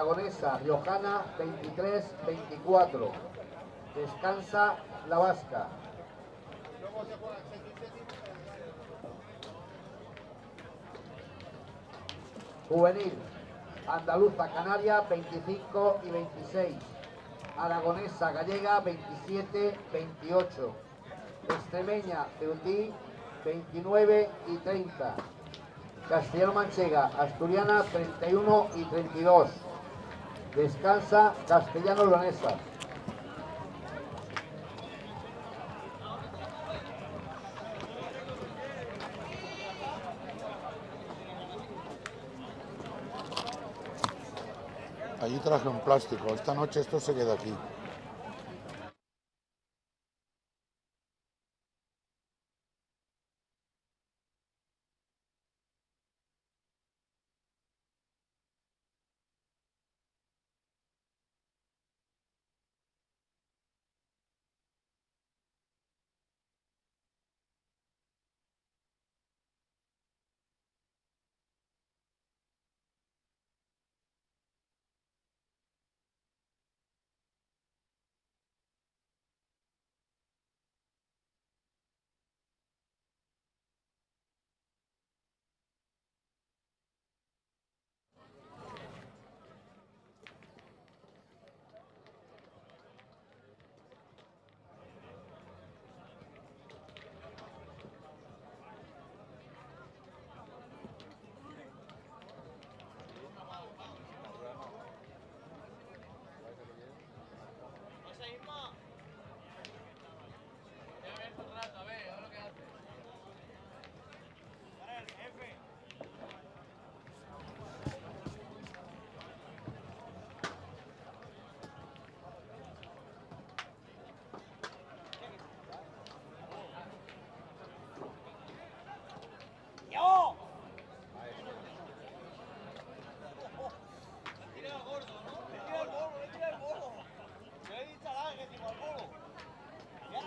21-22. Aragonesa, Riojana, 23-24. Descansa la Vasca. Juvenil, Andaluza, Canaria, 25 y 26. Aragonesa, Gallega, 27-28. Extremeña, Ceutí, 29 y 30. Castellano Manchega, Asturiana 31 y 32. Descansa Castellano Leonesa. Allí traje un plástico. Esta noche esto se queda aquí.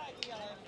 Thank you.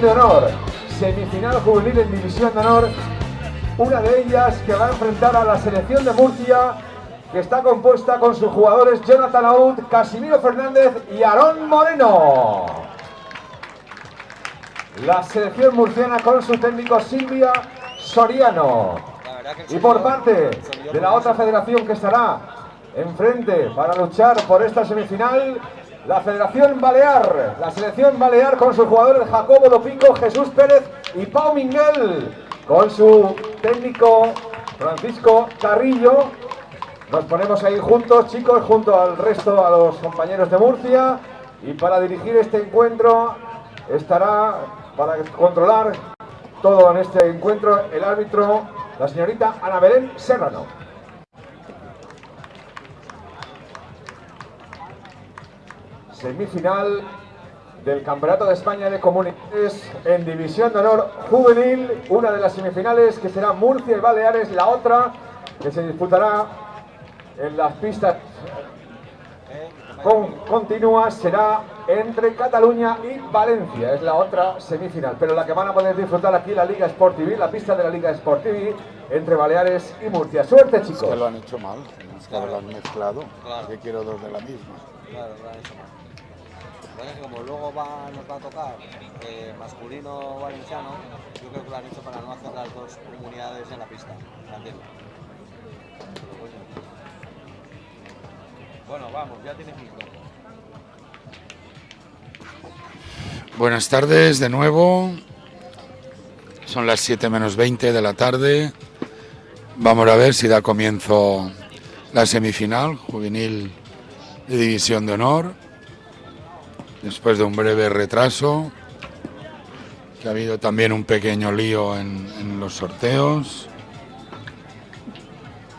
De Honor, semifinal juvenil en División de Honor, una de ellas que va a enfrentar a la selección de Murcia, que está compuesta con sus jugadores Jonathan Aud, Casimiro Fernández y Aarón Moreno. la selección murciana con su técnico Silvia Soriano. Y por parte de la otra federación que estará enfrente para luchar por esta semifinal, la Federación Balear, la selección Balear con sus jugadores Jacobo Dopico, Jesús Pérez y Pau Miguel, con su técnico Francisco Carrillo. Nos ponemos ahí juntos, chicos, junto al resto, a los compañeros de Murcia. Y para dirigir este encuentro estará, para controlar todo en este encuentro, el árbitro, la señorita Ana Belén Serrano. Semifinal del Campeonato de España de Comunidades en División de Honor Juvenil, una de las semifinales que será Murcia y Baleares, la otra que se disputará en las pistas con, continuas será entre Cataluña y Valencia, es la otra semifinal, pero la que van a poder disfrutar aquí la Liga Sport TV, la pista de la Liga Sport TV entre Baleares y Murcia. Suerte chicos. que lo han hecho mal, que lo han mezclado, que quiero dos de la misma. Claro, lo han hecho mal. Como luego nos va a tocar eh, masculino valenciano, yo creo que lo han hecho para no hacer las dos comunidades en la pista. ¿me entiendes? Bueno, vamos, ya tienes micro. Buenas tardes de nuevo. Son las 7 menos 20 de la tarde. Vamos a ver si da comienzo la semifinal juvenil de División de Honor. Después de un breve retraso, que ha habido también un pequeño lío en, en los sorteos.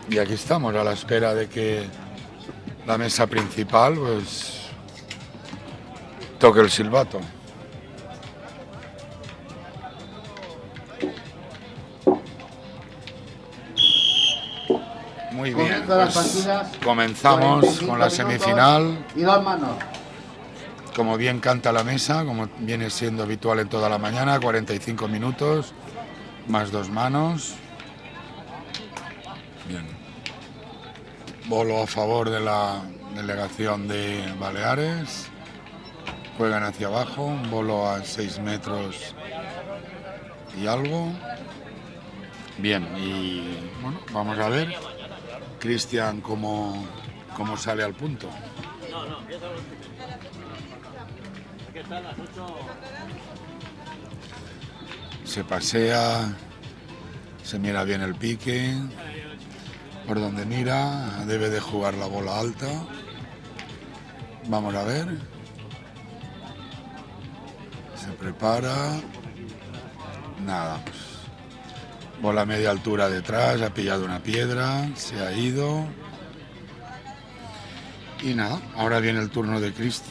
Y aquí estamos a la espera de que la mesa principal pues toque el silbato. Muy bien, pues comenzamos 45 con la semifinal. Y dos manos. Como bien canta la mesa, como viene siendo habitual en toda la mañana, 45 minutos, más dos manos. Bien. Bolo a favor de la delegación de Baleares. Juegan hacia abajo, un bolo a 6 metros y algo. Bien, y bueno, vamos a ver, Cristian, cómo, cómo sale al punto. Se pasea, se mira bien el pique, por donde mira, debe de jugar la bola alta. Vamos a ver. Se prepara. Nada, pues, bola media altura detrás, ha pillado una piedra, se ha ido. Y nada, ahora viene el turno de Crist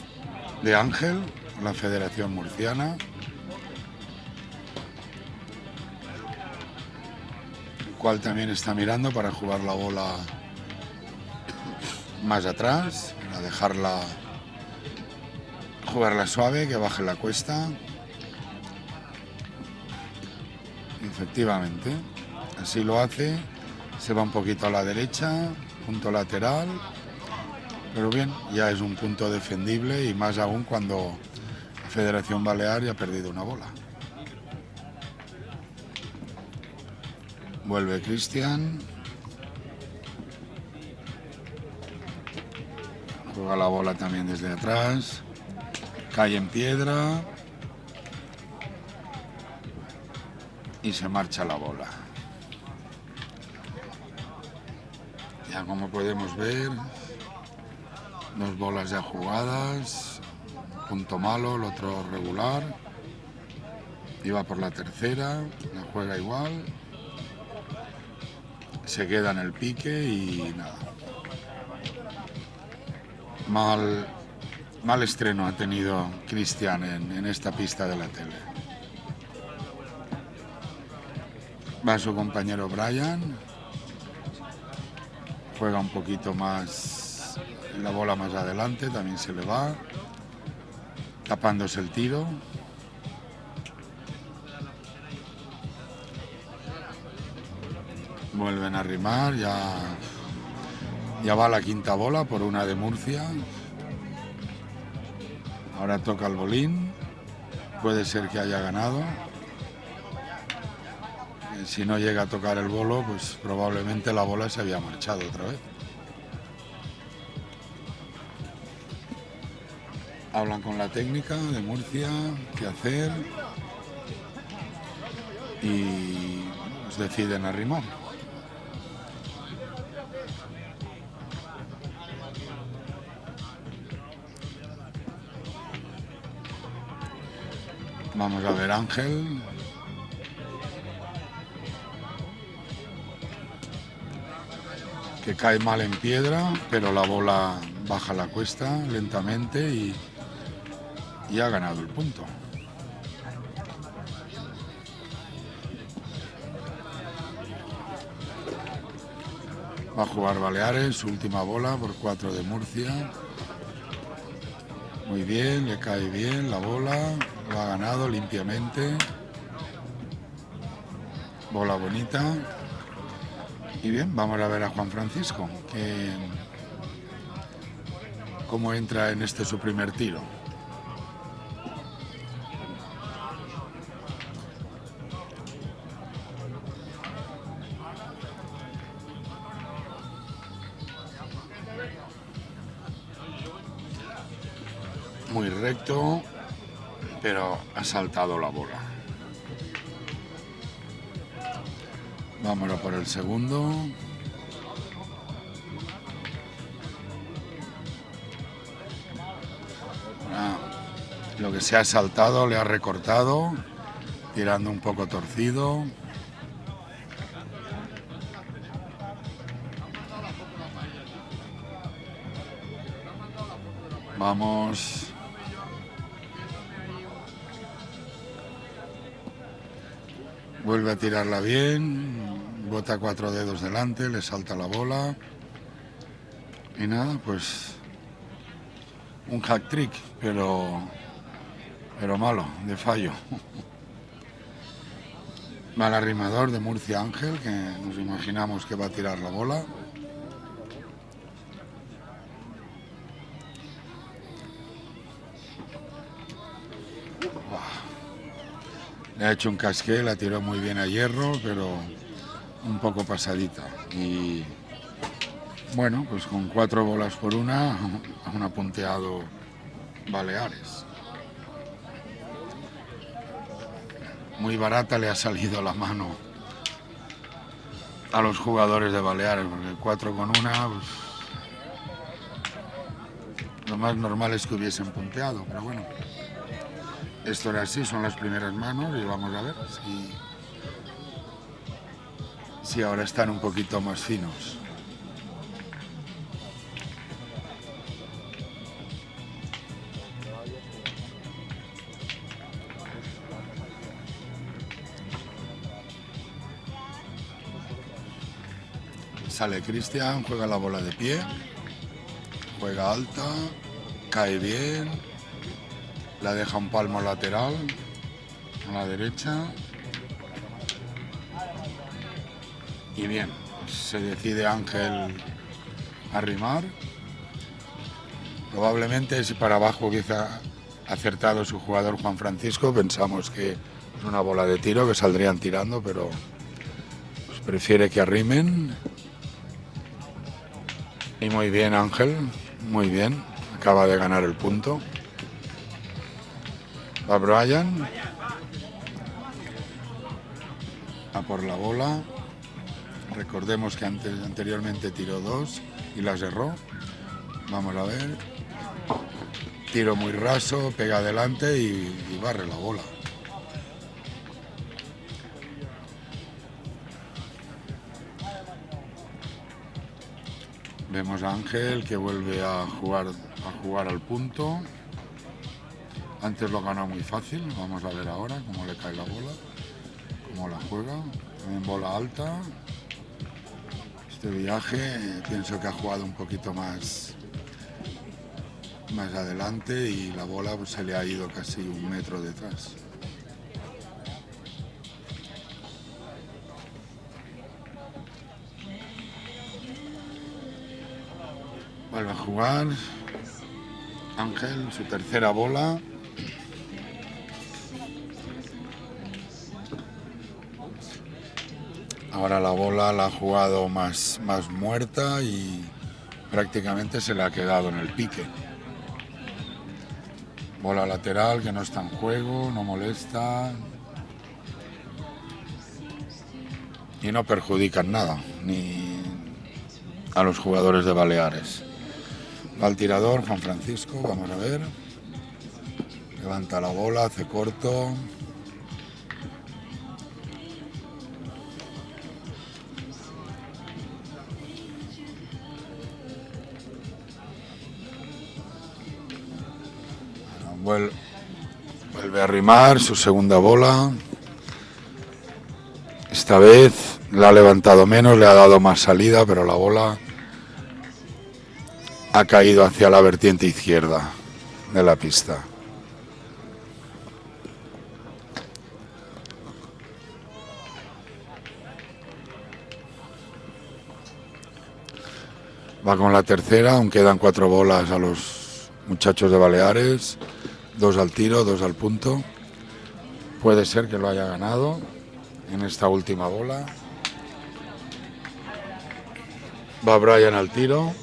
de Ángel, la Federación Murciana. cual también está mirando para jugar la bola más atrás, para dejarla jugarla suave, que baje la cuesta. Efectivamente, así lo hace, se va un poquito a la derecha, punto lateral, pero bien, ya es un punto defendible y más aún cuando Federación Balear ya ha perdido una bola. Vuelve Cristian. Juega la bola también desde atrás. Cae en piedra. Y se marcha la bola. Ya como podemos ver, dos bolas ya jugadas. Punto malo, el otro regular. Iba por la tercera, la juega igual se queda en el pique y nada. Mal, mal estreno ha tenido Cristian en, en esta pista de la tele. Va su compañero Brian. Juega un poquito más la bola más adelante, también se le va. Tapándose el tiro. Vuelven a rimar, ya, ya va la quinta bola por una de Murcia. Ahora toca el bolín. puede ser que haya ganado. Eh, si no llega a tocar el bolo, pues probablemente la bola se había marchado otra vez. Hablan con la técnica de Murcia, qué hacer y pues deciden arrimar. Vamos a ver Ángel. Que cae mal en piedra, pero la bola baja la cuesta lentamente y, y ha ganado el punto. Va a jugar Baleares, su última bola por 4 de Murcia. Muy bien, le cae bien la bola lo ha ganado limpiamente. Bola bonita. Y bien, vamos a ver a Juan Francisco, que cómo entra en este su primer tiro. Pero ha saltado la bola. Vámonos por el segundo. Ah, lo que se ha saltado le ha recortado, tirando un poco torcido. Vamos. Vuelve a tirarla bien, bota cuatro dedos delante, le salta la bola. Y nada, pues un hack trick, pero, pero malo, de fallo. Mal arrimador de Murcia Ángel, que nos imaginamos que va a tirar la bola. Le ha hecho un casqué, la tiró muy bien a hierro, pero un poco pasadita. Y bueno, pues con cuatro bolas por una, han apunteado Baleares. Muy barata le ha salido la mano a los jugadores de Baleares, porque cuatro con una, pues, lo más normal es que hubiesen punteado, pero bueno. Esto era así, son las primeras manos y vamos a ver si, si ahora están un poquito más finos. Sale Cristian, juega la bola de pie, juega alta, cae bien, la deja un palmo lateral a la derecha. Y bien se decide Ángel a rimar probablemente si para abajo hubiese acertado su jugador Juan Francisco. Pensamos que es una bola de tiro que saldrían tirando pero pues, prefiere que arrimen. Y muy bien Ángel muy bien. Acaba de ganar el punto Va Brian. A por la bola. Recordemos que antes, anteriormente tiró dos y las erró. Vamos a ver. Tiro muy raso, pega adelante y, y barre la bola. Vemos a Ángel que vuelve a jugar, a jugar al punto. Antes lo ganó muy fácil, vamos a ver ahora cómo le cae la bola, cómo la juega, en bola alta. Este viaje pienso que ha jugado un poquito más, más adelante y la bola pues, se le ha ido casi un metro detrás. Vuelve a jugar. Ángel, su tercera bola. Ahora la bola la ha jugado más, más muerta y prácticamente se le ha quedado en el pique. Bola lateral que no está en juego, no molesta. Y no perjudican nada, ni a los jugadores de Baleares. Va el tirador, Juan Francisco, vamos a ver. Levanta la bola, hace corto. Vuelve a rimar su segunda bola. Esta vez la ha levantado menos, le ha dado más salida, pero la bola ha caído hacia la vertiente izquierda de la pista. Va con la tercera, aún quedan cuatro bolas a los muchachos de Baleares. Dos al tiro, dos al punto. Puede ser que lo haya ganado en esta última bola. Va Brian al tiro.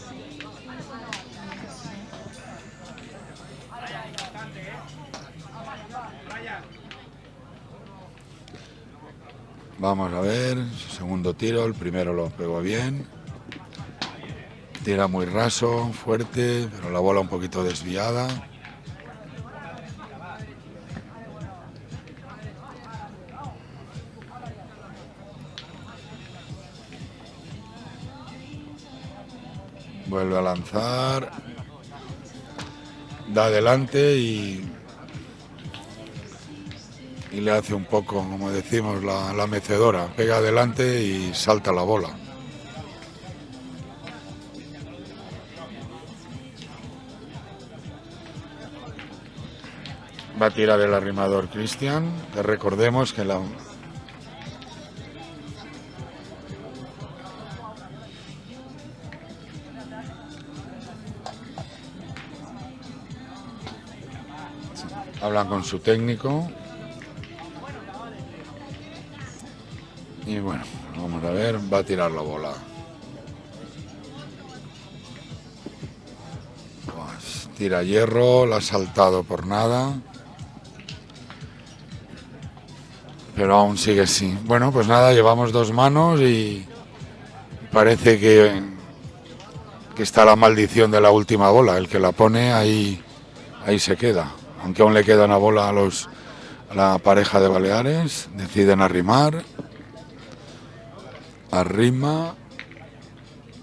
Vamos a ver, segundo tiro, el primero lo pegó bien. Tira muy raso, fuerte, pero la bola un poquito desviada. Vuelve a lanzar. Da adelante y, y le hace un poco, como decimos, la, la mecedora. Pega adelante y salta la bola. Va a tirar el arrimador Cristian. Recordemos que la, con su técnico. Y bueno, vamos a ver, va a tirar la bola. Pues, tira hierro, la ha saltado por nada. Pero aún sigue así. Bueno, pues nada, llevamos dos manos y parece que, que está la maldición de la última bola. El que la pone ahí, ahí se queda aunque aún le queda una bola a, los, a la pareja de Baleares, deciden arrimar, arrima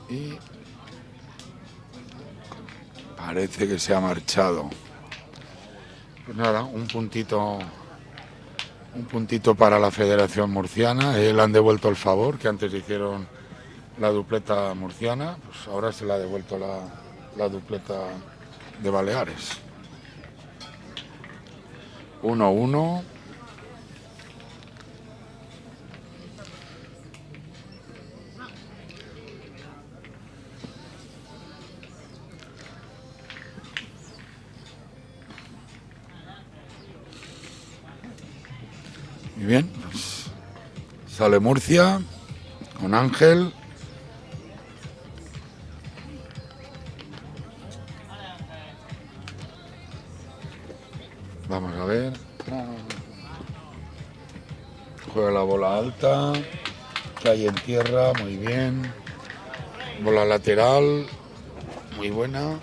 y parece que se ha marchado. Pues nada, un puntito, un puntito para la Federación Murciana, él han devuelto el favor que antes hicieron la dupleta murciana, pues ahora se le ha devuelto la, la dupleta de Baleares. 1-1. Muy bien, sale Murcia con Ángel. Vamos a ver. Juega la bola alta. Cae en tierra, muy bien. Bola lateral, muy buena.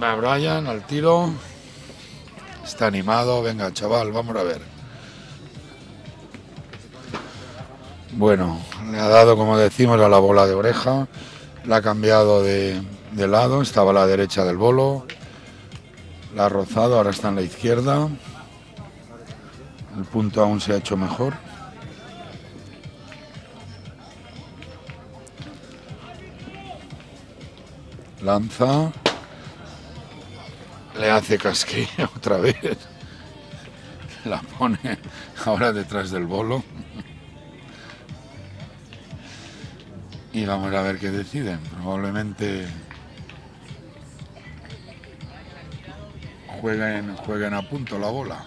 Va Brian al tiro. Está animado. Venga, chaval, vamos a ver. Bueno, le ha dado, como decimos, a la bola de oreja. La ha cambiado de, de lado. Estaba a la derecha del bolo. La ha rozado, ahora está en la izquierda. El punto aún se ha hecho mejor. Lanza. Le hace casquillo otra vez. La pone ahora detrás del bolo. Y vamos a ver qué deciden. Probablemente jueguen, jueguen a punto la bola.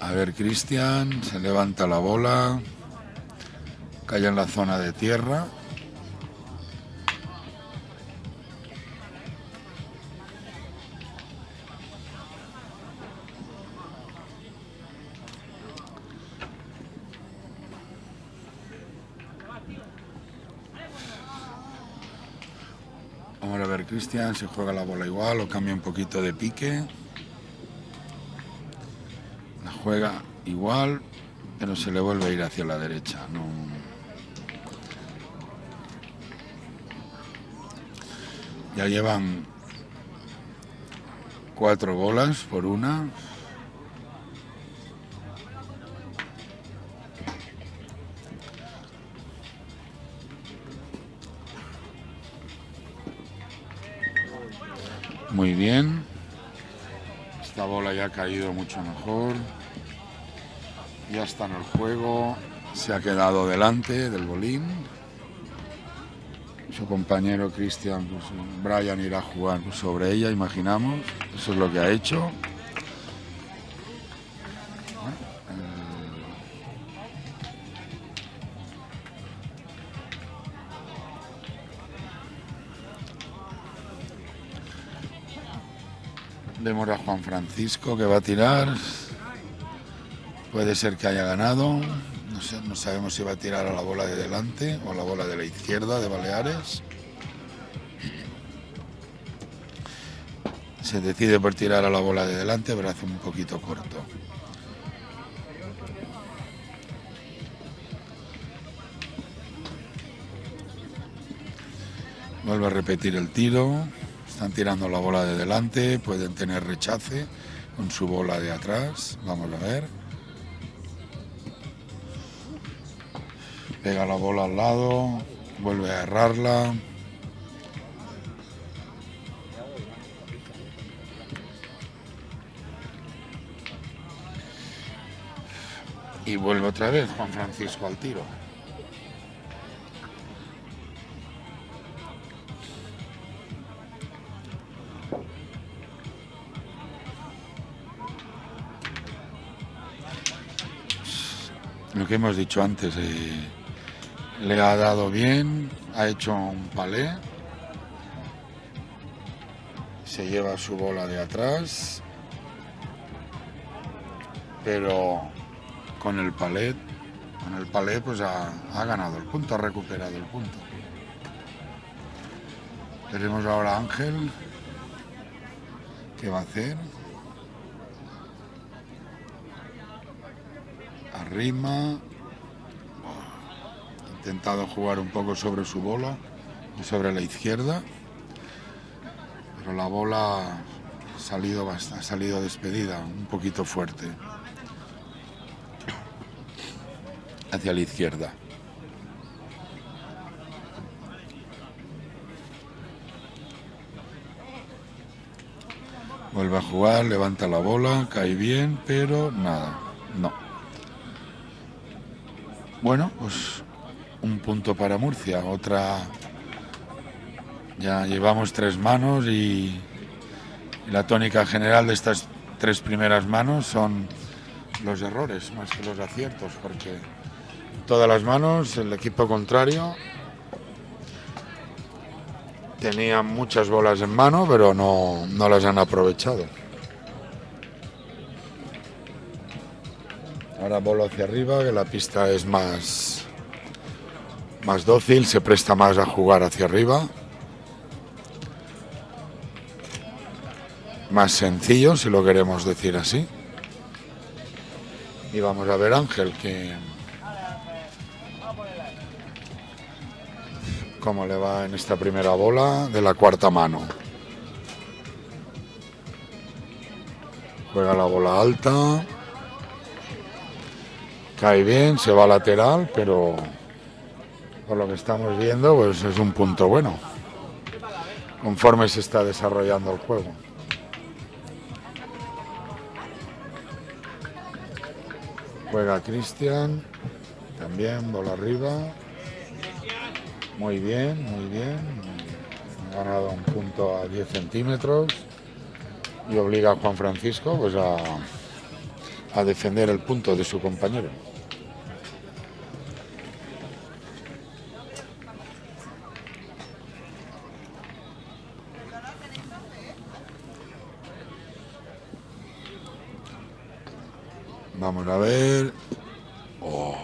A ver, Cristian, se levanta la bola, cae en la zona de tierra. Cristian, si juega la bola igual o cambia un poquito de pique. La juega igual, pero se le vuelve a ir hacia la derecha. Ya llevan cuatro bolas por una. Muy bien. Esta bola ya ha caído mucho mejor. Ya está en el juego. Se ha quedado delante del bolín. Su compañero Cristian, pues, Brian irá a jugar sobre ella, imaginamos. Eso es lo que ha hecho. Vemos a Juan Francisco que va a tirar. Puede ser que haya ganado. No, no sabemos si va a tirar a la bola de delante o a la bola de la izquierda de Baleares. Se decide por tirar a la bola de delante, pero hace un poquito corto. Vuelve a repetir el tiro. Están tirando la bola de delante, pueden tener rechace con su bola de atrás. Vamos a ver. Pega la bola al lado, vuelve a errarla. Y vuelve otra vez Juan Francisco al tiro. Hemos dicho antes, eh, le ha dado bien, ha hecho un palé, se lleva su bola de atrás, pero con el palet, con el palé pues ha, ha ganado el punto, ha recuperado el punto. Tenemos ahora a Ángel, ¿qué va a hacer? Arrima, intentado jugar un poco sobre su bola y sobre la izquierda, pero la bola ha salido, ha salido despedida, un poquito fuerte, hacia la izquierda. Vuelve a jugar, levanta la bola, cae bien, pero nada, no. Bueno, pues un punto para Murcia, otra... Ya llevamos tres manos y, la tónica general de estas tres primeras manos son los errores más que los aciertos, porque todas las manos el equipo contrario tenía muchas bolas en mano, pero no, no las han aprovechado. Ahora bolo hacia arriba, que la pista es más, más dócil, se presta más a jugar hacia arriba. Más sencillo, si lo queremos decir así. Y vamos a ver Ángel, que cómo le va en esta primera bola de la cuarta mano. Juega la bola alta. Cae bien, se va lateral, pero por lo que estamos viendo, pues es un punto bueno. Conforme se está desarrollando el juego. Juega Cristian, también bola arriba. Muy bien, muy bien. Ha ganado un punto a 10 centímetros y obliga a Juan Francisco pues a, a defender el punto de su compañero. Vamos a ver. Oh.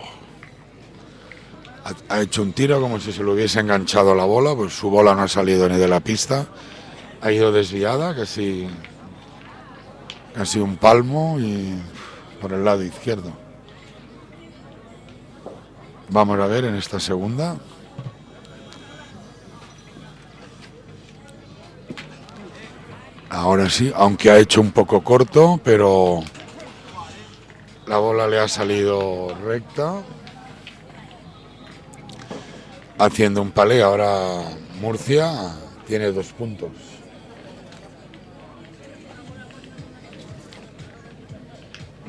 Ha, hecho un tiro como si se le hubiese enganchado la bola, pues su bola no ha salido ni de la pista. Ha ido desviada, casi, casi un palmo y por el lado izquierdo. Vamos a ver en esta segunda. Ahora sí, aunque ha hecho un poco corto, pero la bola le ha salido recta. Haciendo un palé, ahora Murcia tiene dos puntos.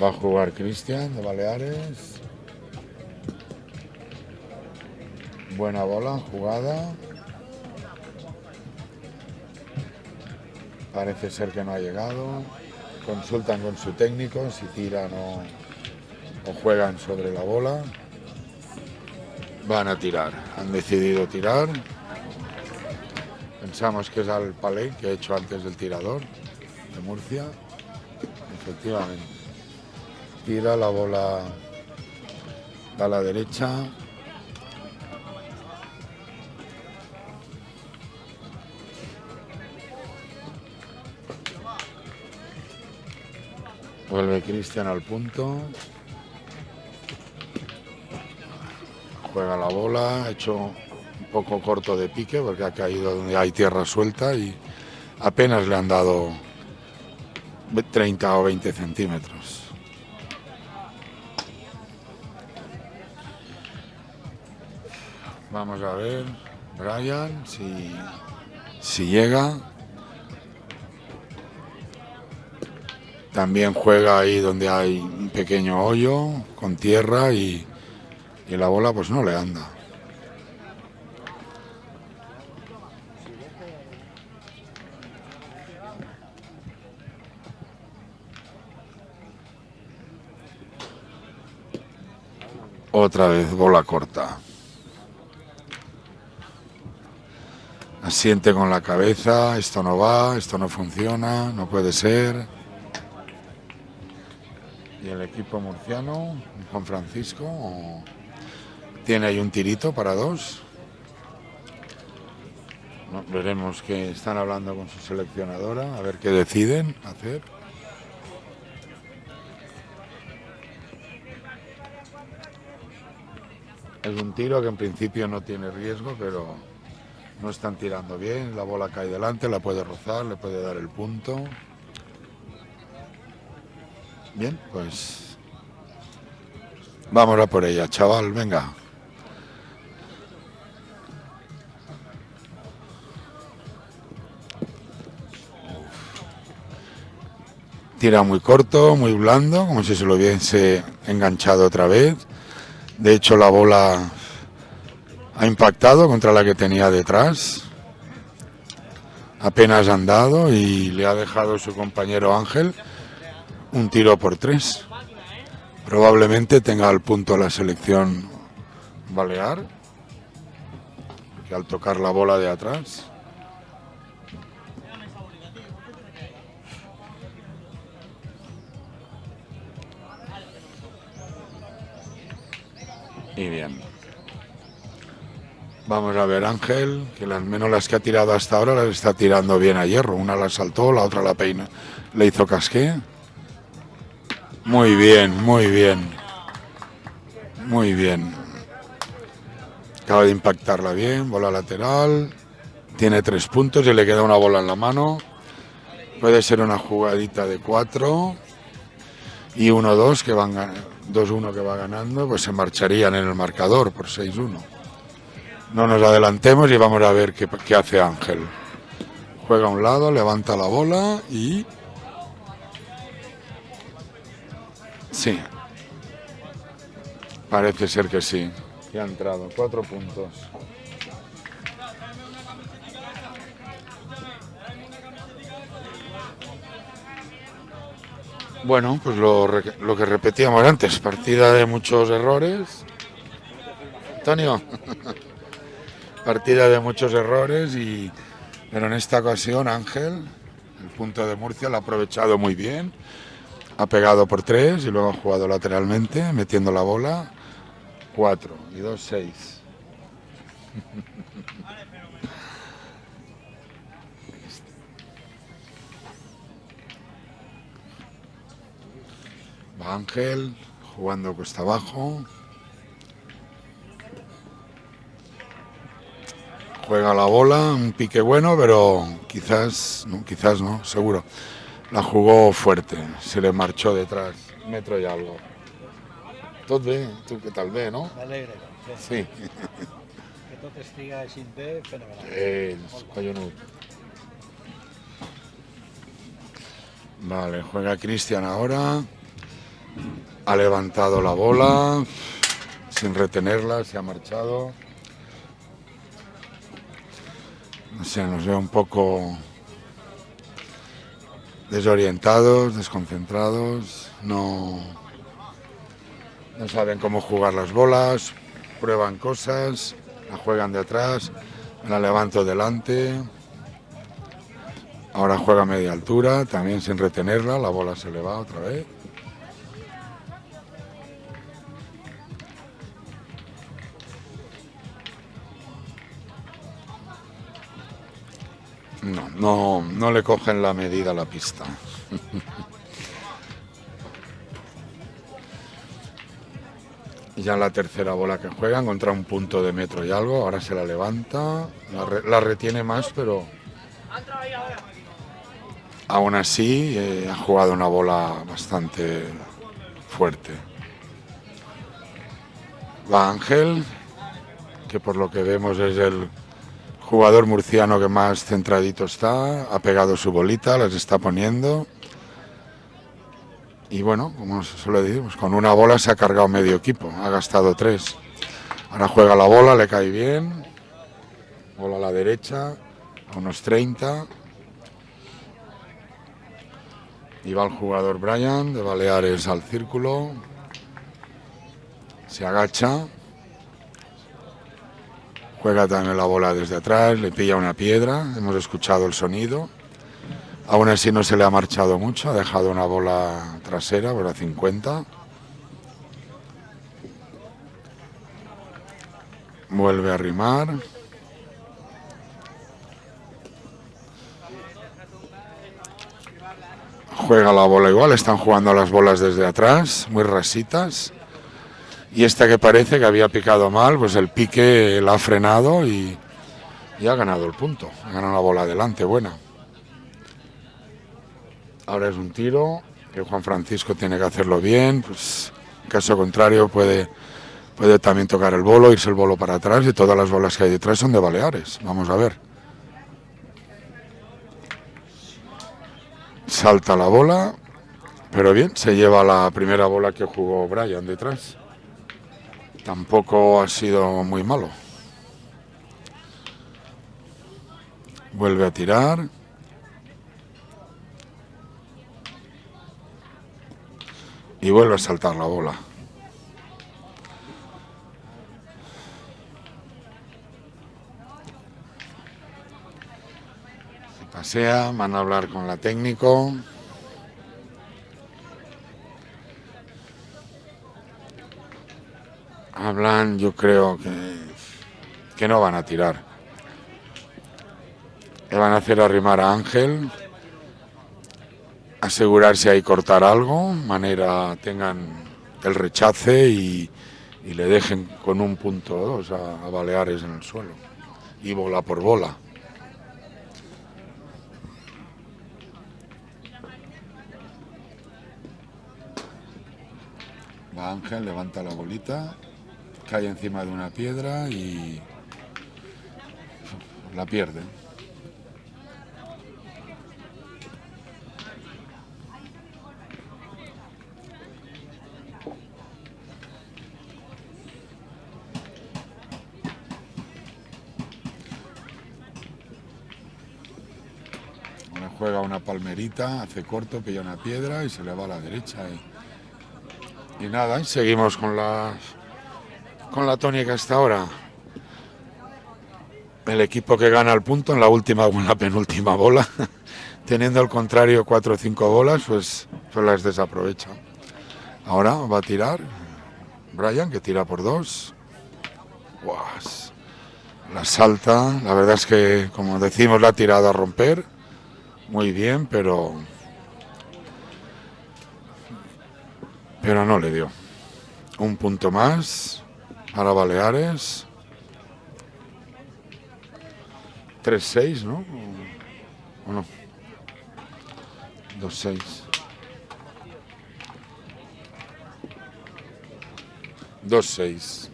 Va a jugar Cristian de Baleares. Buena bola, jugada. Parece ser que no ha llegado. Consultan con su técnico si tiran o, juegan sobre la bola. Van a tirar. Han decidido tirar. Pensamos que es al palé que ha hecho antes del tirador de Murcia. Efectivamente. Tira la bola a la derecha. Vuelve Cristian al punto. Juega la bola, ha hecho un poco corto de pique porque ha caído donde hay tierra suelta y apenas le han dado 30 o 20 centímetros. Vamos a ver, Brian, si, si llega. También juega ahí donde hay un pequeño hoyo con tierra y, y la bola pues no le anda. Otra vez bola corta. Asiente con la cabeza, esto no va, esto no funciona, no puede ser. Y el equipo murciano, Juan Francisco, tiene ahí un tirito para dos. Veremos que están hablando con su seleccionadora, a ver qué deciden hacer. Es un tiro que en principio no tiene riesgo, pero no están tirando bien. La bola cae delante, la puede rozar, le puede dar el punto. Bien, pues vamos a por ella, chaval, venga. Tira muy corto, muy blando, como si se lo hubiese enganchado otra vez. De hecho, la bola ha impactado contra la que tenía detrás. Apenas andado y le ha dejado su compañero Ángel un tiro por tres. Probablemente tenga al punto la selección balear, que al tocar la bola de atrás. Y bien. Vamos a ver Ángel, que al menos las que ha tirado hasta ahora las está tirando bien a hierro. Una la saltó, la otra la peina. Le hizo casqué. Muy bien, muy bien. Muy bien. Acaba de impactarla bien, bola lateral. Tiene tres puntos y le queda una bola en la mano. Puede ser una jugadita de cuatro. Y 1-2 que van 2-1 que va ganando, pues se marcharían en el marcador por 6-1. No nos adelantemos y vamos a ver qué, qué hace Ángel. Juega a un lado, levanta la bola y Sí. Parece ser que sí. Que ha entrado. Cuatro puntos. Bueno, pues lo, lo, que repetíamos antes, partida de muchos errores. Antonio, partida de muchos errores, y, pero en esta ocasión Ángel, el punto de Murcia, lo ha aprovechado muy bien. Ha pegado por tres y luego ha jugado lateralmente, metiendo la bola. Cuatro y dos, seis. Va Ángel jugando cuesta abajo. Juega la bola, un pique bueno, pero quizás, no, quizás no, seguro. La jugó fuerte, se le marchó detrás, metro y algo. Tot bé, tu què tal bé, no? M'alegre. Sí. Que tot estiga així bé, fenomenal. Ells, collonut. Vale, juega Cristian ahora. Ha levantado la bola sin retenerla, se ha marchado. No sé, nos veo un poco desorientados, desconcentrados, no, no saben cómo jugar las bolas, prueban cosas, la juegan de atrás, la levanto delante. Ahora juega a media altura, también sin retenerla, la bola se le va otra vez. No, no, no le cogen la medida a la pista. ya la tercera bola que juegan contra un punto de metro y algo, ahora se la levanta, la, retiene más, pero aún así eh, ha jugado una bola bastante fuerte. Va Ángel, que por lo que vemos es el Jugador murciano que más centradito está, ha pegado su bolita, las está poniendo. Y bueno, como suele decir, pues con una bola se ha cargado medio equipo, ha gastado tres. Ahora juega la bola, le cae bien. Bola a la derecha, unos 30. Y va el jugador Brian de Baleares al círculo. Se agacha. Juega también la bola desde atrás, le pilla una piedra, hemos escuchado el sonido. Aún así no se le ha marchado mucho, ha dejado una bola trasera, bola 50. Vuelve a rimar. Juega la bola igual, están jugando las bolas desde atrás, muy rasitas y esta que parece que había picado mal, pues el pique la ha frenado y, ha ganado el punto, ha ganado la bola adelante, buena. Ahora es un tiro que Juan Francisco tiene que hacerlo bien, pues en caso contrario puede, puede también tocar el bolo, irse el bolo para atrás y todas las bolas que hay detrás son de Baleares, vamos a ver. Salta la bola, pero bien, se lleva la primera bola que jugó Brian detrás tampoco ha sido muy malo. Vuelve a tirar. Y vuelve a saltar la bola. Se pasea, van a hablar con la técnico. Hablan, yo creo que, que no van a tirar. Le van a hacer arrimar a Ángel, asegurarse ahí cortar algo, manera tengan el rechace y, le dejen con un punto o dos a, a Baleares en el suelo. Y bola por bola. Ángel, levanta la bolita cae encima de una piedra y la pierde. Ahora juega una palmerita, hace corto, pilla una piedra y se le va a la derecha. Y, y nada, seguimos con las con la tónica hasta ahora. El equipo que gana el punto en la última o en la penúltima bola, teniendo al contrario cuatro o cinco bolas, pues, pues las desaprovecha. Ahora va a tirar Brian, que tira por dos. La salta, la verdad es que, como decimos, la ha tirado a romper. Muy bien, pero. Pero no le dio. Un punto más para Baleares. 3-6, ¿no? ¿O no? 2-6. 2-6.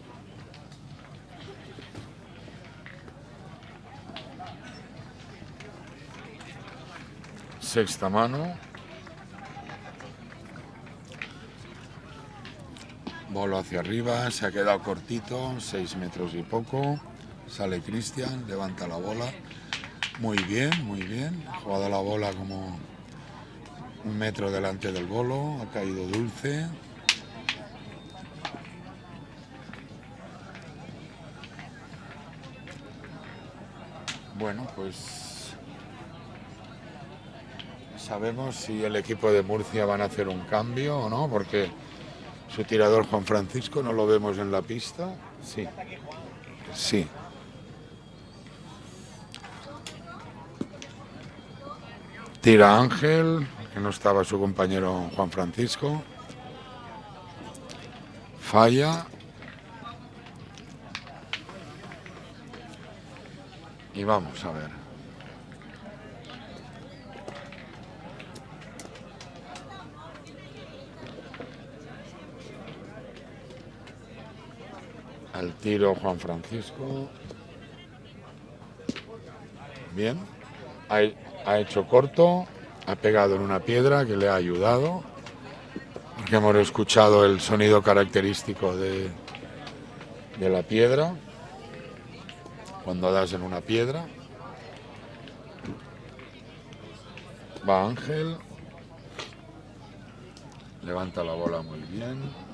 Sexta mano. Bolo hacia arriba, se ha quedado cortito, 6 metros y poco. Sale Cristian, levanta la bola. Muy bien, muy bien. Ha jugado la bola como un metro delante del bolo. Ha caído dulce. Bueno, pues sabemos si el equipo de Murcia van a hacer un cambio o no, porque su tirador Juan Francisco no lo vemos en la pista. Sí, sí. Tira Ángel, que no estaba su compañero Juan Francisco. Falla. Y vamos a ver. Al tiro Juan Francisco. Bien. Ha, hecho corto. Ha pegado en una piedra que le ha ayudado. Porque hemos escuchado el sonido característico de, de la piedra. Cuando das en una piedra. Va Ángel. Levanta la bola muy bien.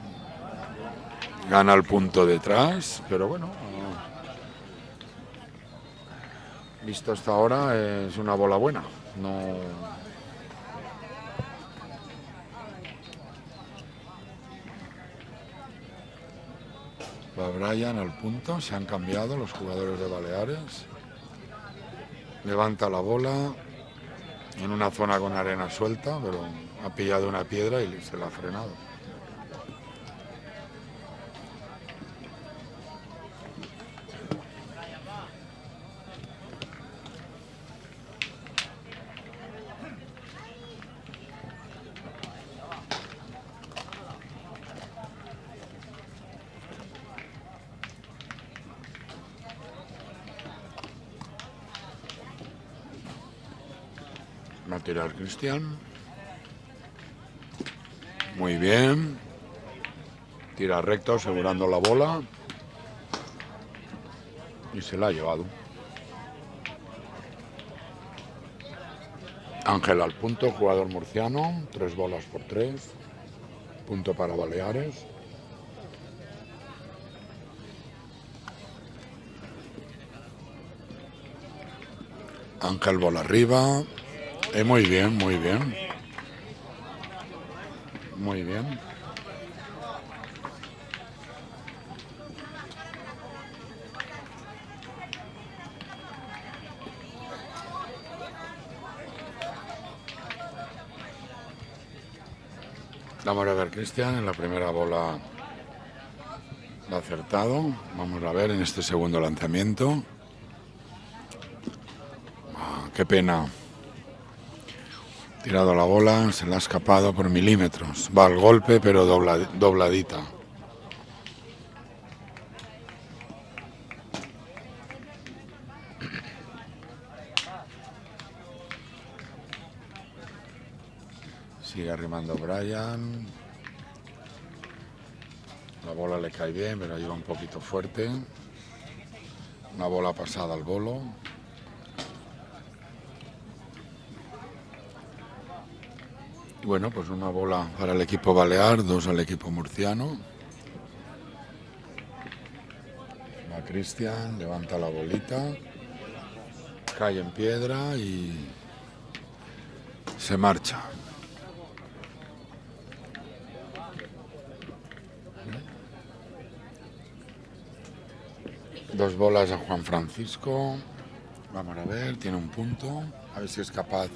Gana el punto detrás, pero bueno. Visto hasta ahora es una bola buena. No. Va Brian al punto, se han cambiado los jugadores de Baleares. Levanta la bola en una zona con arena suelta, pero ha pillado una piedra y se la ha frenado. A tirar Cristian. Muy bien. Tira recto asegurando la bola. Y se la ha llevado. Ángel al punto, jugador murciano. Tres bolas por tres. Punto para Baleares. Ángel bola arriba. Eh, muy bien, muy bien. Muy bien. Vamos a ver, Cristian, en la primera bola ha acertado. Vamos a ver en este segundo lanzamiento. Ah, qué pena. Tirado la bola, se la ha escapado por milímetros. Va al golpe, pero dobla, dobladita. Sigue arrimando Brian. La bola le cae bien, pero lleva un poquito fuerte. Una bola pasada al bolo. Bueno, pues una bola para el equipo balear, dos al equipo murciano. Va Cristian, levanta la bolita, cae en piedra y se marcha. Dos bolas a Juan Francisco. Vamos a ver, tiene un punto. A ver si es capaz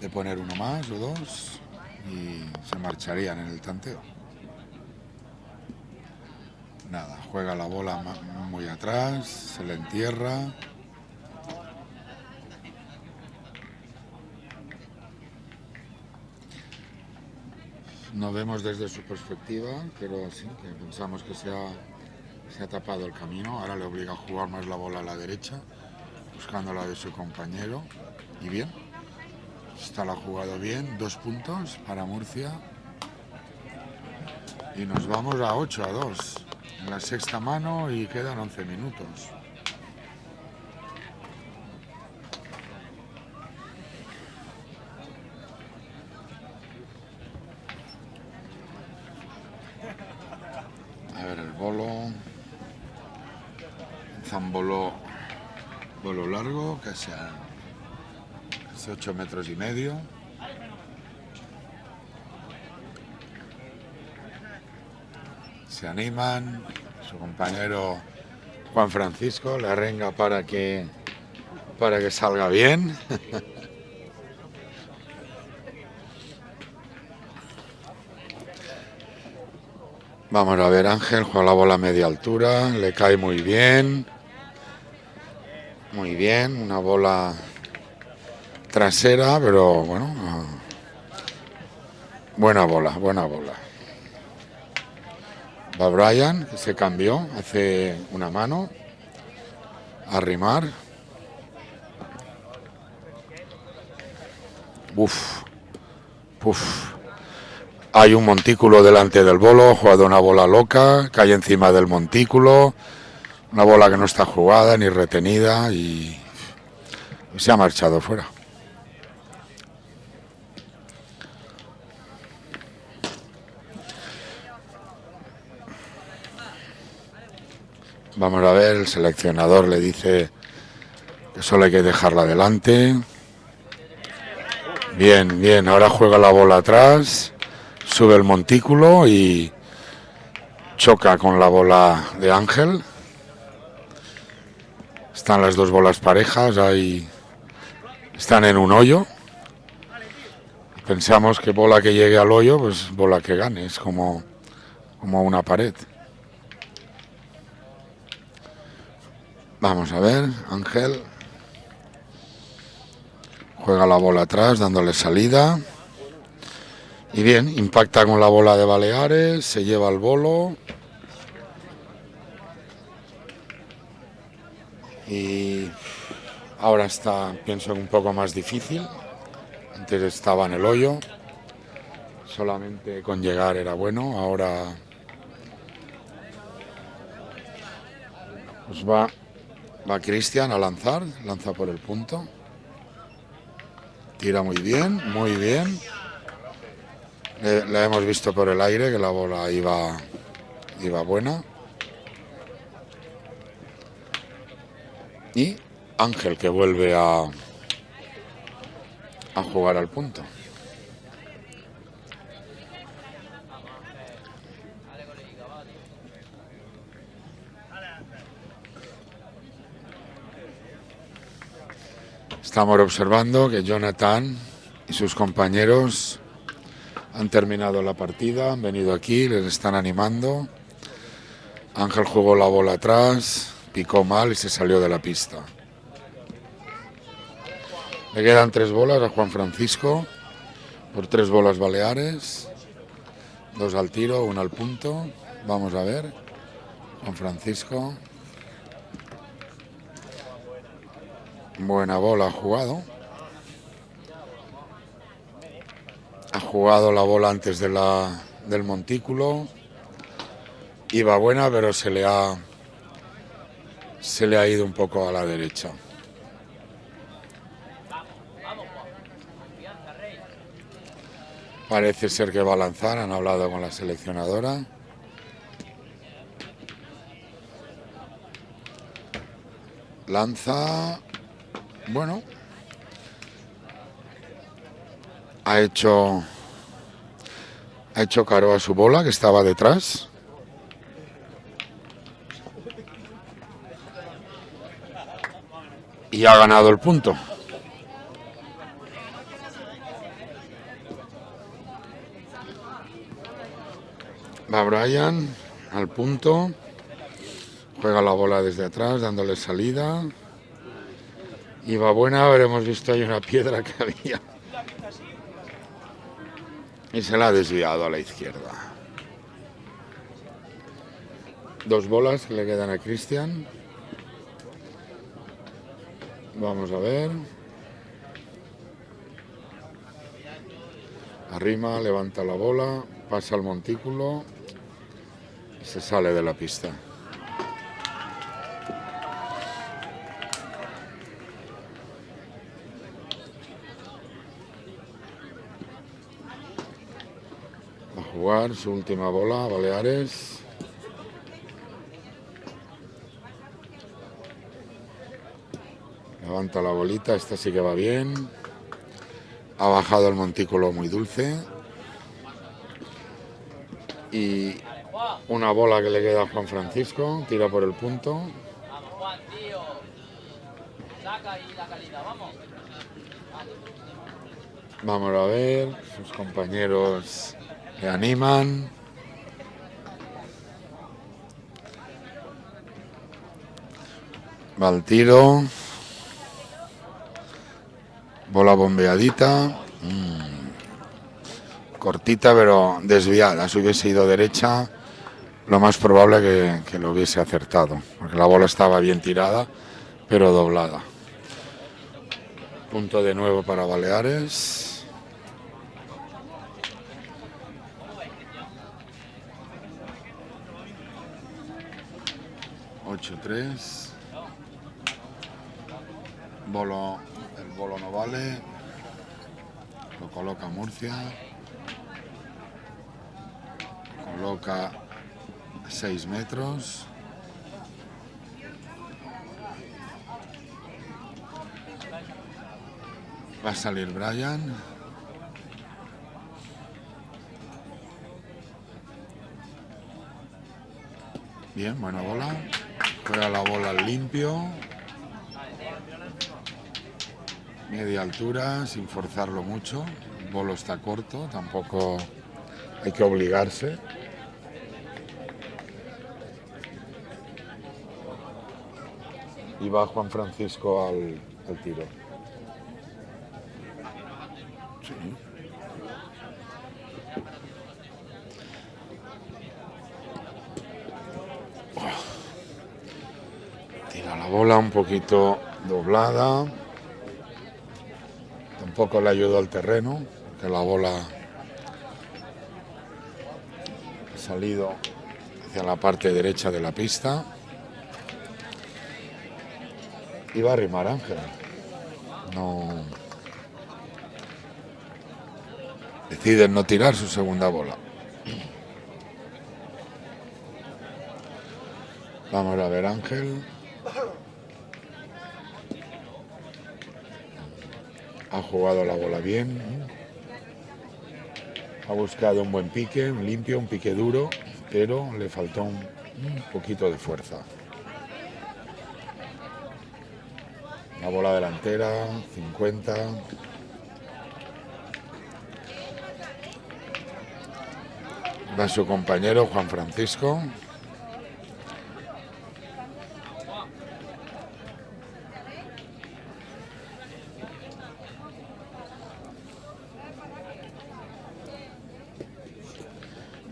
de poner uno más o dos. Y se marcharían en el tanteo. Nada, juega la bola muy atrás, se le entierra. No vemos desde su perspectiva, pero sí, que pensamos que se ha, se ha tapado el camino. Ahora le obliga a jugar más la bola a la derecha, buscando la de su compañero. Y bien, está la ha jugado bien, dos puntos para Murcia. Y nos vamos a 8 a 2 en la sexta mano y quedan 11 minutos. A ver el bolo. Zambolo. Bolo largo, casi a casi 8 metros y medio. Se animan. Su compañero Juan Francisco le arrenga para que para que salga bien. Vamos a ver, Ángel juega la bola a media altura, le cae muy bien. Muy bien, una bola trasera, pero bueno, ah, buena bola, buena bola. Va Brian, se cambió, hace una mano, a rimar. Uf, uf. Hay un montículo delante del bolo, jugado una bola loca, cae encima del montículo, una bola que no está jugada ni retenida y se ha marchado fuera. Vamos a ver, el seleccionador le dice que solo hay que dejarla adelante. Bien, bien, ahora juega la bola atrás, sube el montículo y choca con la bola de Ángel. Están las dos bolas parejas, ahí están en un hoyo. Pensamos que bola que llegue al hoyo, pues bola que gane, es como, como una pared. Vamos a ver, Ángel. Juega la bola atrás, dándole salida. Y bien, impacta con la bola de Baleares, se lleva el bolo. Y ahora está, pienso, un poco más difícil. Antes estaba en el hoyo. Solamente con llegar era bueno. Ahora pues va, va Cristian a lanzar. Lanza por el punto. Tira muy bien, muy bien. Le hemos visto por el aire que la bola iba, iba buena. Y Ángel que vuelve a, a jugar al punto. Estamos observando que Jonathan y sus compañeros han terminado la partida, han venido aquí, les están animando. Ángel jugó la bola atrás, picó mal y se salió de la pista. Le quedan tres bolas a Juan Francisco por tres bolas baleares, dos al tiro, una al punto. Vamos a ver, Juan Francisco. Buena bola ha jugado. Ha jugado la bola antes de la, del montículo. Iba buena, pero se le ha se le ha ido un poco a la derecha. Parece ser que va a lanzar, han hablado con la seleccionadora. Lanza, bueno, ha hecho ha hecho caro a su bola que estaba detrás. Y ha ganado el punto. Va Brian al punto. Juega la bola desde atrás, dándole salida. Y va buena, habremos visto ahí una piedra que había. Y se la ha desviado a la izquierda. Dos bolas que le quedan a Cristian. Vamos a ver. Arrima, levanta la bola, pasa al montículo y se sale de la pista. a su última bola, Baleares. Levanta la bolita, esta sí que va bien. Ha bajado el montículo muy dulce. Y una bola que le queda a Juan Francisco, tira por el punto. Vamos a ver, sus compañeros le animan. Va tiro. Bola bombeadita. Mm. Cortita pero desviada. Si hubiese ido derecha, lo más probable que, que lo hubiese acertado. Porque la bola estaba bien tirada, pero doblada. Punto de nuevo para Baleares. Ocho tres. Bolo, el bolo no vale. Lo coloca Murcia. Coloca 6 metros. Va a salir Brian. Bien, buena bola. Juega la bola limpio. Media altura, sin forzarlo mucho. El bolo está corto, tampoco hay que obligarse. Y va Juan Francisco al tiro. Sí. Un poquito doblada. Tampoco le ayudó al terreno, que la bola ha salido hacia la parte derecha de la pista. Y va a rimar Ángel. No. Deciden no tirar su segunda bola. Vamos a ver Ángel. Ha jugado la bola bien. Ha buscado un buen pique, un limpio, un pique duro, pero le faltó un, poquito de fuerza. La bola delantera, 50. Va su compañero Juan Francisco.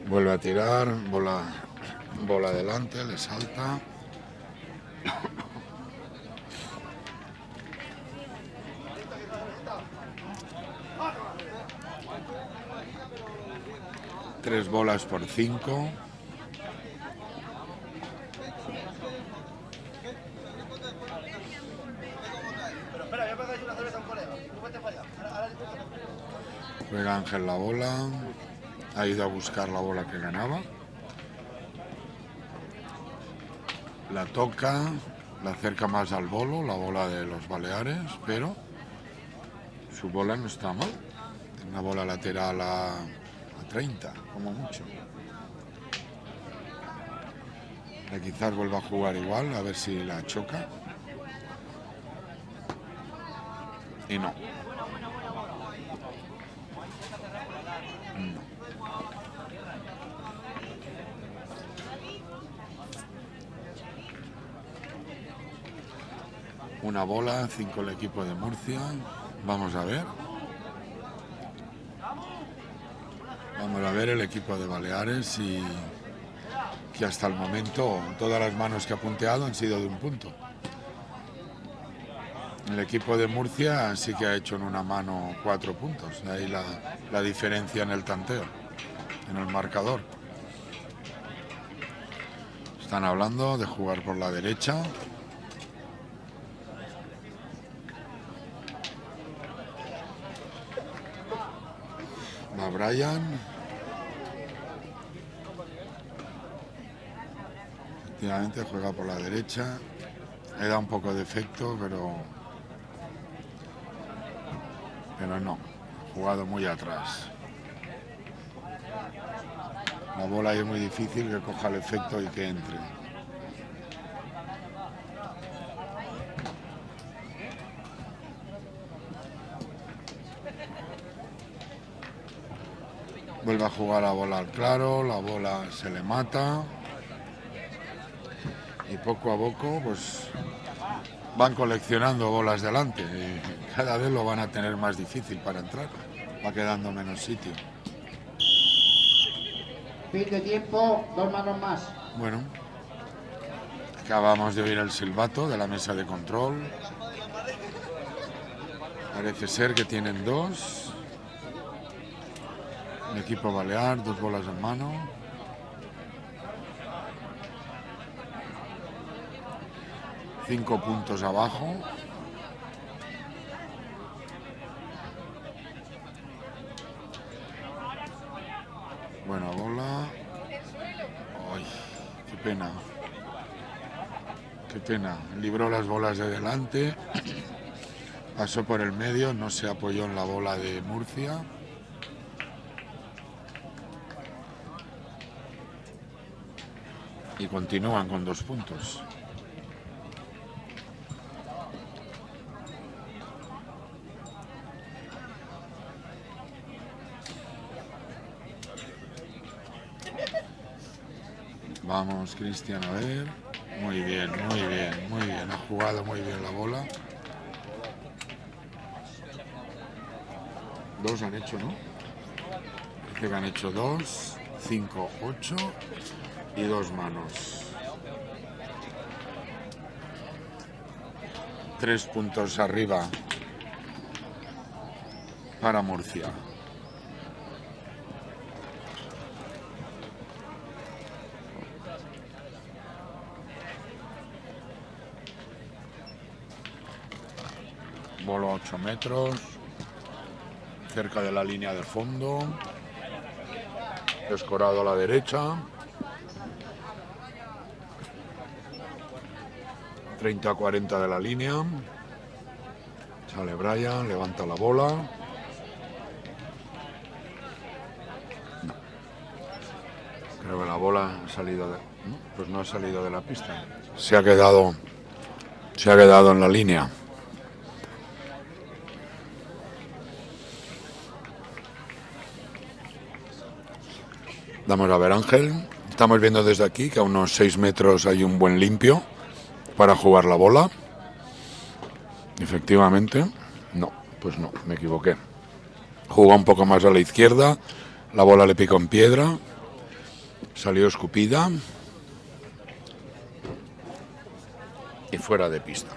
Vuelve a tirar, bola, bola adelante, le salta. Tres bolas por cinco. Juega Ángel la bola. Ha ido a buscar la bola que ganaba. La toca, la acerca más al bolo, la bola de los Baleares, pero su bola no está mal. Una bola lateral a, a 30, como mucho. Eh, quizás vuelva a jugar igual, a ver si la choca. Y. No. Una bola, cinco el equipo de Murcia. Vamos a ver. Vamos a ver el equipo de Baleares y que hasta el momento todas las manos que ha punteado han sido de un punto. El equipo de Murcia sí que ha hecho en una mano cuatro puntos, de ahí la, la diferencia en el tanteo, en el marcador. Están hablando de jugar por la derecha. Brian. Efectivamente juega por la derecha. Le un poco de efecto, pero. Pero no. Jugado muy atrás. La bola es muy difícil que coja el efecto y que entre. Vuelve a jugar la bola al claro, la bola se le mata. Y poco a poco, pues van coleccionando bolas delante. Y cada vez lo van a tener más difícil para entrar. Va quedando menos sitio. Fin de tiempo, dos manos más. Bueno, acabamos de oír el silbato de la mesa de control. Parece ser que tienen dos. Equipo balear, dos bolas en mano. Cinco puntos abajo. Buena bola. Ay, qué pena. Qué pena. Libró las bolas de delante. Pasó por el medio, no se apoyó en la bola de Murcia. Y continúan con dos puntos. Vamos, Cristian, a ver. Muy bien, muy bien, muy bien. Ha jugado muy bien la bola. Dos han hecho, ¿no? Parece que han hecho dos, cinco, ocho y dos manos. Tres puntos arriba para Murcia. Bolo a 8 metros, cerca de la línea de fondo, escorado a la derecha. 30 a 40 de la línea. Sale Brian, levanta la bola. Creo que la bola ha salido de. ¿no? Pues no ha salido de la pista. Se ha quedado. Se ha quedado en la línea. Vamos a ver Ángel. Estamos viendo desde aquí que a unos 6 metros hay un buen limpio para jugar la bola. Efectivamente, no, pues no, me equivoqué. Jugó un poco más a la izquierda, la bola le picó en piedra, salió escupida y fuera de pista.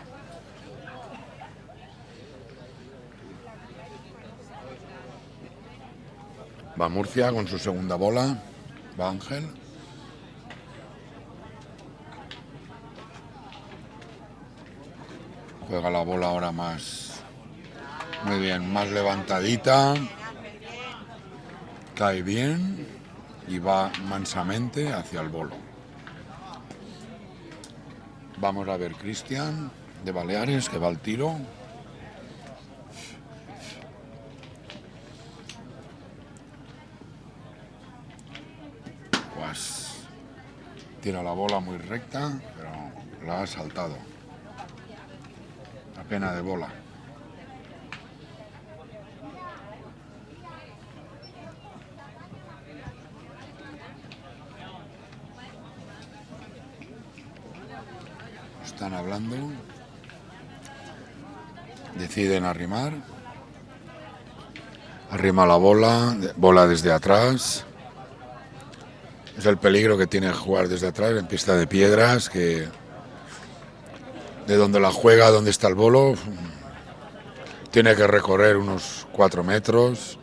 Va Murcia con su segunda bola, Ángel. Juega la bola ahora más. Muy bien, más levantadita. Cae bien y va mansamente hacia el bolo. Vamos a ver Cristian de Baleares que va al tiro. Pues tira la bola muy recta, pero la ha saltado. La pena de bola. Están hablando. Deciden arrimar. Arrima la bola, bola desde atrás. Es el peligro que tiene jugar desde atrás en pista de piedras, que de donde la juega, donde está el bolo, tiene que recorrer unos cuatro metros.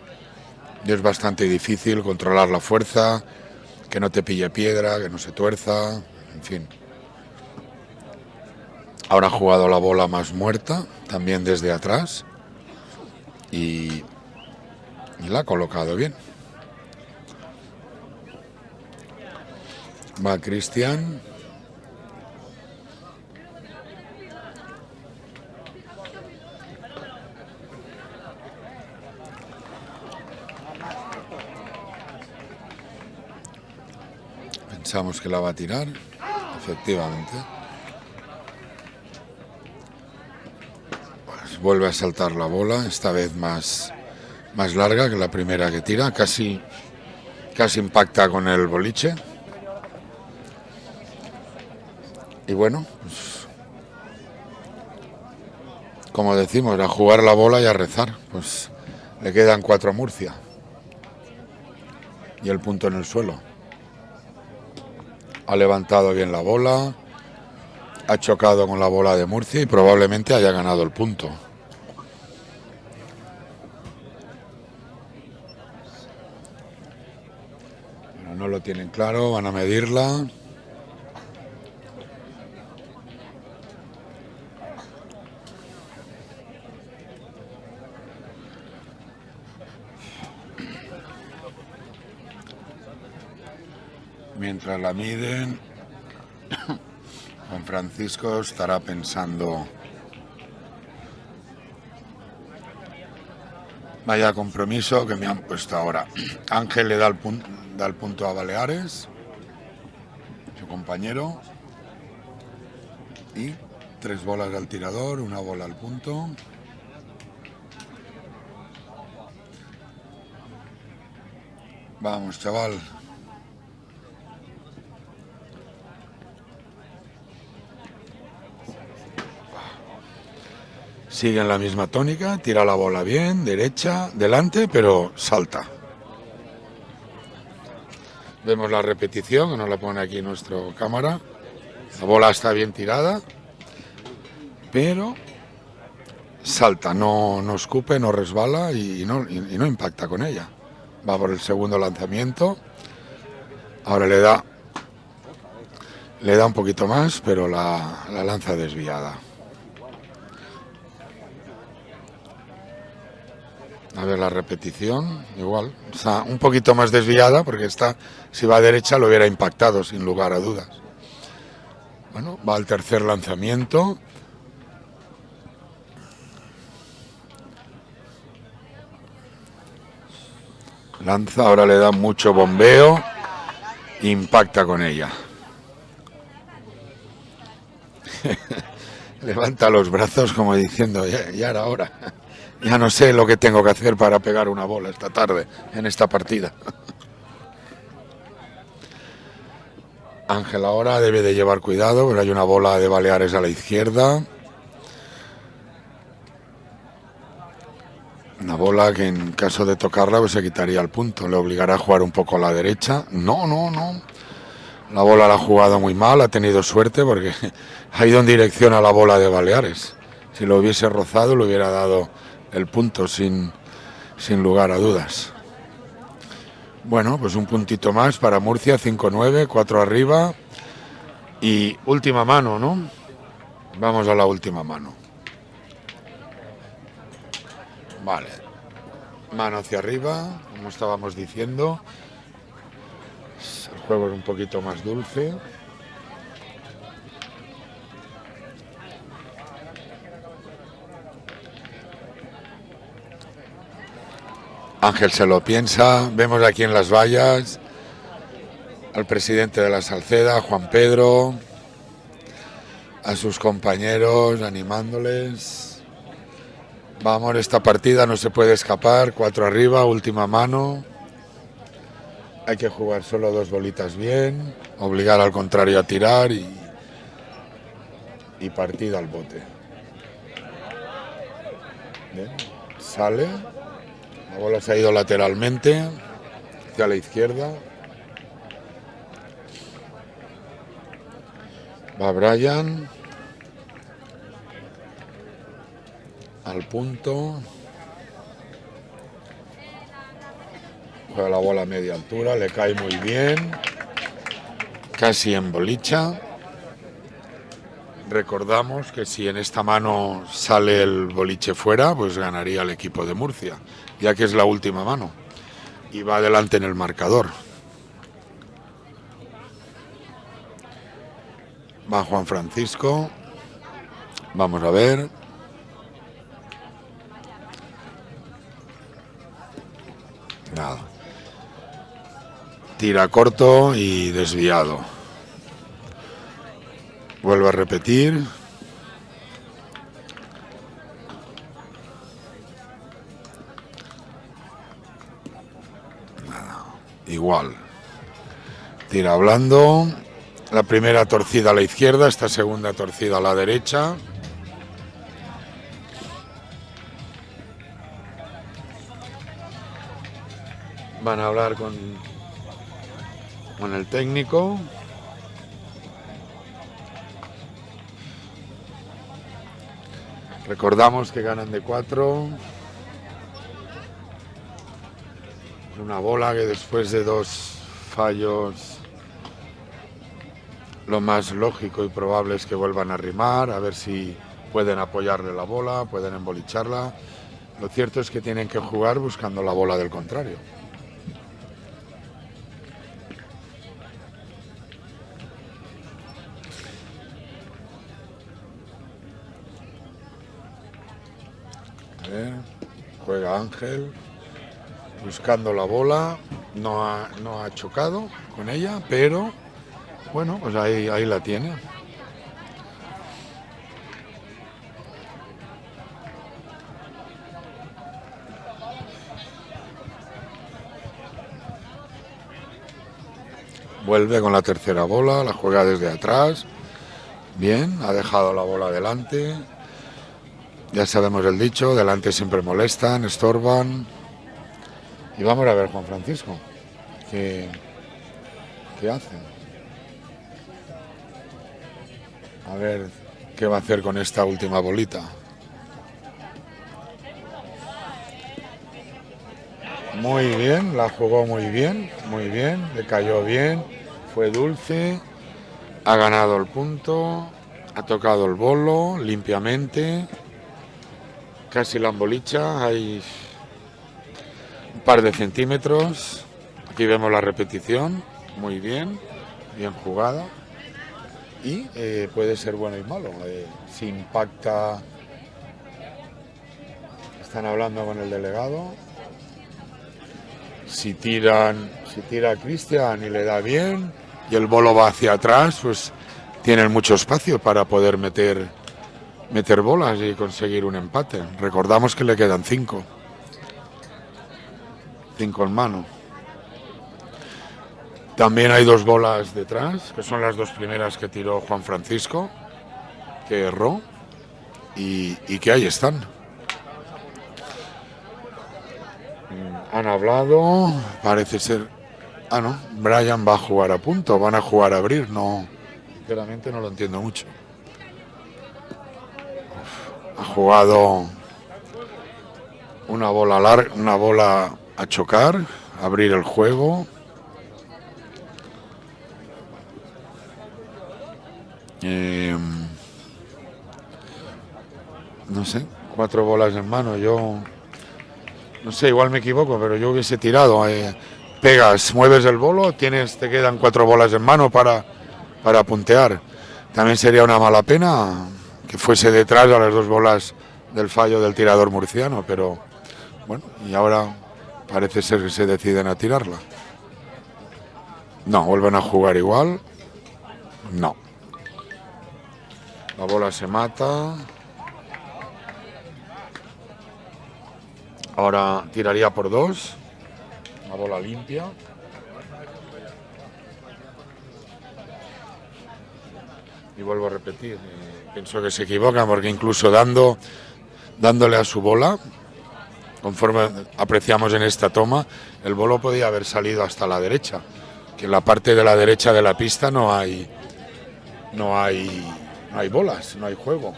Y es bastante difícil controlar la fuerza, que no te pille piedra, que no se tuerza, en fin. Ahora ha jugado la bola más muerta, también desde atrás, y, y la ha colocado bien. Va Cristian. Pensamos que la va a tirar, efectivamente. Pues vuelve a saltar la bola, esta vez más, más larga que la primera que tira, casi, casi impacta con el boliche. Y bueno, pues, como decimos, a jugar la bola y a rezar. Pues le quedan cuatro a Murcia. Y el punto en el suelo. Ha levantado bien la bola, ha chocado con la bola de Murcia y probablemente haya ganado el punto. No lo tienen claro, van a medirla. Mientras la miden, Juan Francisco estará pensando, vaya compromiso que me han puesto ahora. Ángel le da el, pun- da el punto a Baleares, su compañero, y tres bolas al tirador, una bola al punto. Vamos, chaval. Sigue en la misma tónica, tira la bola bien, derecha, delante, pero salta. Vemos la repetición, que nos la pone aquí nuestra cámara. La bola está bien tirada, pero salta, no, no escupe, no resbala y no, impacta con ella. Va por el segundo lanzamiento. Ahora le da, le da un poquito más, pero la lanza desviada. A ver la repetición, igual. Está un poquito más desviada porque está, si va a derecha lo hubiera impactado sin lugar a dudas. Bueno, va al tercer lanzamiento. Lanza, ahora le da mucho bombeo. Impacta con ella. Levanta los brazos como diciendo, ya, ya era hora. Ya no sé lo que tengo que hacer para pegar una bola esta tarde en esta partida. Ángel ahora debe de llevar cuidado, pero hay una bola de Baleares a la izquierda. Una bola que en caso de tocarla pues se quitaría el punto, le obligará a jugar un poco a la derecha. No, no, no. La bola la ha jugado muy mal, ha tenido suerte porque ha ido en dirección a la bola de Baleares. Si lo hubiese rozado le hubiera dado el punto sin, sin lugar a dudas. Bueno, pues un puntito más para Murcia, 5-9, 4 arriba. Y última mano, ¿no? Vamos a la última mano. Vale. Mano hacia arriba, como estábamos diciendo. El juego es un poquito más dulce. Ángel se lo piensa. Vemos aquí en las vallas al presidente de la Salceda, Juan Pedro, a sus compañeros animándoles. Vamos, esta partida no se puede escapar. Cuatro arriba, última mano. Hay que jugar solo dos bolitas bien, obligar al contrario a tirar y, y partida al bote. Sale. La bola se ha ido lateralmente hacia la izquierda. Va Brian. Al punto. Juega la bola a media altura, le cae muy bien. Casi en bolicha. Recordamos que si en esta mano sale el boliche fuera, pues ganaría el equipo de Murcia, ya que es la última mano. Y va adelante en el marcador. Va Juan Francisco. Vamos a ver. Nada. Tira corto y desviado. Vuelvo a repetir. Igual. Tira blando. La primera torcida a la izquierda, esta segunda torcida a la derecha. Van a hablar con, con el técnico. Recordamos que ganan de cuatro. Una bola que después de dos fallos lo más lógico y probable es que vuelvan a rimar, a ver si pueden apoyarle la bola, pueden embolicharla. Lo cierto es que tienen que jugar buscando la bola del contrario. Juega Ángel, buscando la bola, no ha, no ha chocado con ella, pero bueno, pues ahí, ahí la tiene. Vuelve con la tercera bola, la juega desde atrás. Bien, ha dejado la bola delante. Ya sabemos el dicho, delante siempre molestan, estorban. Y vamos a ver Juan Francisco, qué, qué hace. A ver qué va a hacer con esta última bolita. Muy bien, la jugó muy bien, muy bien, le cayó bien, fue dulce, ha ganado el punto, ha tocado el bolo limpiamente, casi la embolicha, hay un par de centímetros, aquí vemos la repetición, muy bien, bien jugada y eh, puede ser bueno y malo. Eh, si impacta, están hablando con el delegado. Si tiran, si tira Cristian y le da bien y el bolo va hacia atrás, pues tienen mucho espacio para poder meter meter bolas y conseguir un empate. Recordamos que le quedan cinco. En mano. También hay dos bolas detrás, que son las dos primeras que tiró Juan Francisco, que erró, y, que ahí están. Mm, Han hablado, parece ser... Ah, no, Brian va a jugar a punto, van a jugar a abrir, no... Sinceramente no lo entiendo mucho. Ha jugado una bola larga, una bola a chocar, abrir el juego. Eh, no sé, cuatro bolas en mano. Yo No sé, igual me equivoco, pero yo hubiese tirado. eh, pegas, mueves el bolo, tienes, te quedan cuatro bolas en mano para, para puntear. También sería una mala pena que fuese detrás a las dos bolas del fallo del tirador murciano, pero bueno, y ahora parece ser que se deciden a tirarla. No, vuelven a jugar igual. No. La bola se mata. Ahora tiraría por dos. Una bola limpia. Y vuelvo a repetir, eh, pienso que se equivocan porque incluso dando, dándole a su bola, conforme apreciamos en esta toma, el bolo podía haber salido hasta la derecha, que en la parte de la derecha de la pista no hay, no hay, hay bolas, no hay juego.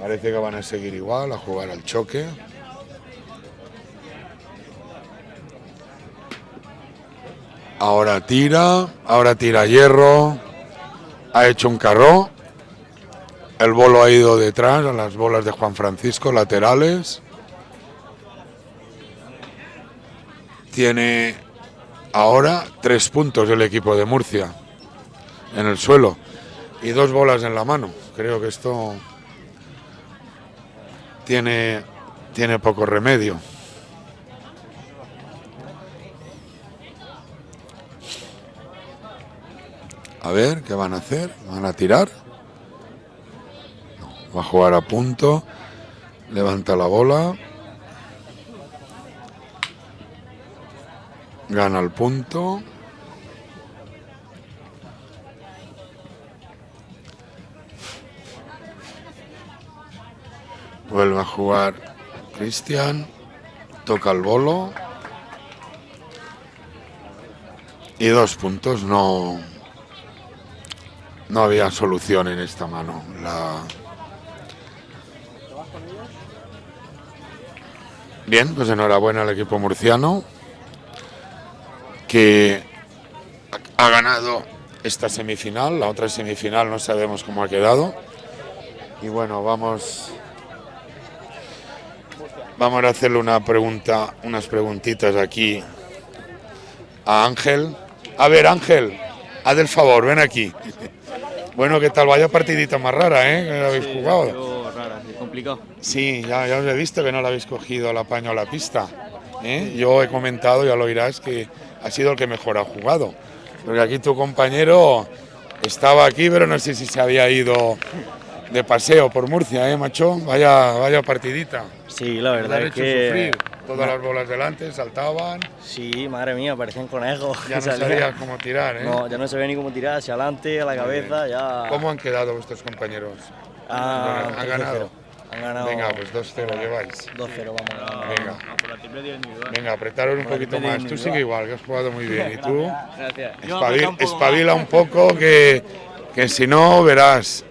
Parece que van a seguir igual, a jugar al choque. Ahora tira, ahora tira hierro, ha hecho un carro, el bolo ha ido detrás a las bolas de Juan Francisco, laterales. Tiene ahora tres puntos el equipo de Murcia en el suelo y dos bolas en la mano. Creo que esto tiene, tiene poco remedio. A ver, ¿qué van a hacer? ¿Van a tirar? Va a jugar a punto. Levanta la bola. Gana el punto. Vuelve a jugar Cristian. Toca el bolo. Y dos puntos. No, no había solución en esta mano. La... Bien, pues enhorabuena al equipo murciano que ha ganado esta semifinal, la otra semifinal no sabemos cómo ha quedado. Y bueno, vamos vamos a hacerle una pregunta, unas preguntitas aquí a Ángel. A ver, Ángel, haz el favor, ven aquí. Bueno, ¿qué tal? Vaya partidita más rara, ¿eh? Que la habéis jugado. Complicado. Sí, ya, ya os he visto que no la habéis cogido al apaño a la pista. ¿eh? Yo he comentado, ya lo oirás, que ha sido el que mejor ha jugado. Porque aquí tu compañero estaba aquí, pero no sé si se había ido de paseo por Murcia, ¿eh, macho? Vaya, vaya partidita. Sí, la verdad es hecho que... sufrir. Todas las bolas delante, saltaban, Sí, madre mía, parecían conejos. ya no sabías cómo tirar, ¿eh? No, ya no ve ni cómo tirar, hacia adelante, a la cabeza, ya... ¿Cómo han quedado vuestros compañeros? Ah, han 13-0. ganado? Han ganado... Venga, pues 2-0 lleváis. 2-0, vamos. ganando. Venga. Venga, apretaros un poquito más. Tú sigue igual, que has jugado muy bien. ¿Y tú? Gracias. Espabil- espabila un poco, que, que si no, verás.